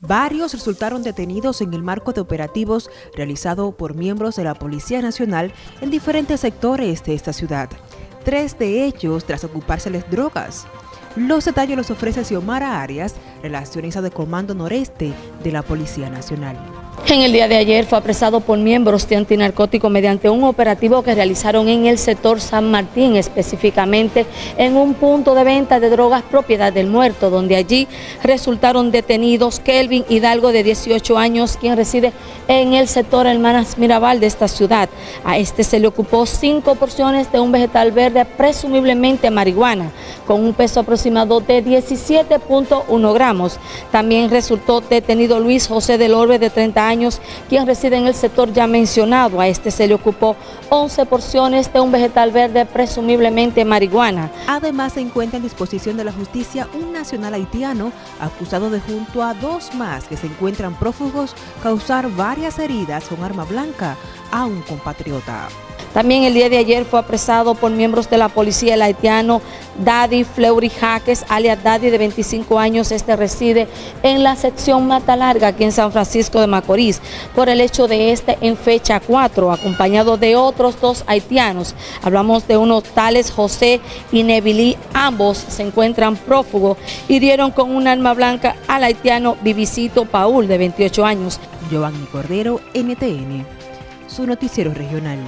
Varios resultaron detenidos en el marco de operativos realizado por miembros de la Policía Nacional en diferentes sectores de esta ciudad. Tres de ellos tras ocupárseles drogas. Los detalles los ofrece Xiomara Arias, relacionista de Comando Noreste de la Policía Nacional. En el día de ayer fue apresado por miembros de antinarcótico mediante un operativo que realizaron en el sector San Martín, específicamente en un punto de venta de drogas propiedad del muerto, donde allí resultaron detenidos Kelvin Hidalgo de 18 años, quien reside en el sector Hermanas Mirabal de esta ciudad. A este se le ocupó cinco porciones de un vegetal verde, presumiblemente marihuana, con un peso aproximado de 17.1 gramos. También resultó detenido Luis José del Orbe de 30 años, quien reside en el sector ya mencionado. A este se le ocupó 11 porciones de un vegetal verde, presumiblemente marihuana. Además se encuentra en disposición de la justicia un nacional haitiano acusado de junto a dos más que se encuentran prófugos causar varias heridas con arma blanca a un compatriota. También el día de ayer fue apresado por miembros de la policía el haitiano Daddy Fleury Jaques, alias Daddy de 25 años. Este reside en la sección Mata Larga, aquí en San Francisco de Macorís, por el hecho de este en fecha 4, acompañado de otros dos haitianos. Hablamos de unos tales José y Nevilí, ambos se encuentran prófugos y dieron con un arma blanca al haitiano Vivicito Paul, de 28 años. Giovanni Cordero, NTN, su noticiero regional.